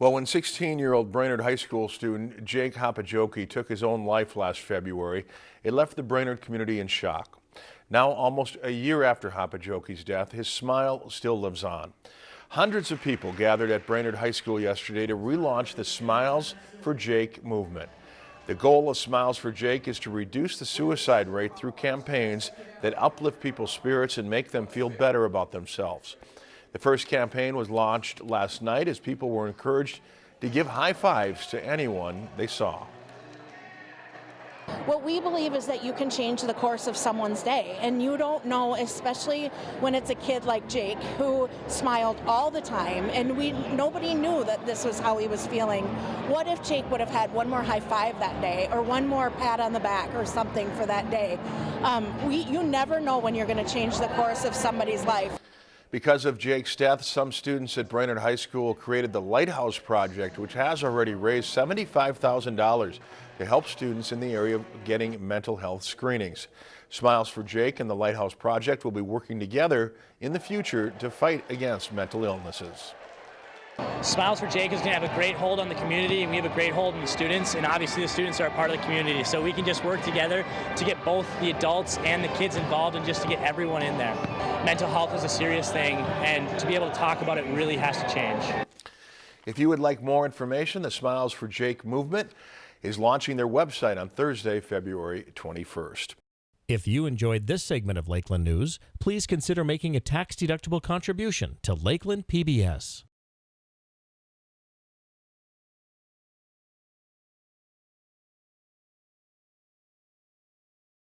Well, when 16-year-old Brainerd High School student Jake Haapajoki took his own life last February, it left the Brainerd community in shock. Now, almost a year after Haapajoki's death, his smile still lives on. Hundreds of people gathered at Brainerd High School yesterday to relaunch the Smiles for Jake movement. The goal of Smiles for Jake is to reduce the suicide rate through campaigns that uplift people's spirits and make them feel better about themselves. The first campaign was launched last night as people were encouraged to give high fives to anyone they saw. What we believe is that you can change the course of someone's day, and you don't know, especially when it's a kid like Jake who smiled all the time, and we nobody knew that this was how he was feeling. What if Jake would have had one more high five that day, or one more pat on the back, or something for that day? Um, we, you never know when you're going to change the course of somebody's life. Because of Jake's death, some students at Brainerd High School created the Lighthouse Project, which has already raised $75,000 to help students in the area getting mental health screenings. Smiles for Jake and the Lighthouse Project will be working together in the future to fight against mental illnesses. Smiles for Jake is going to have a great hold on the community, and we have a great hold on the students, and obviously the students are a part of the community. So we can just work together to get both the adults and the kids involved and just to get everyone in there. Mental health is a serious thing, and to be able to talk about it really has to change. If you would like more information, the Smiles for Jake movement is launching their website on Thursday, February 21st. If you enjoyed this segment of Lakeland News, please consider making a tax-deductible contribution to Lakeland PBS.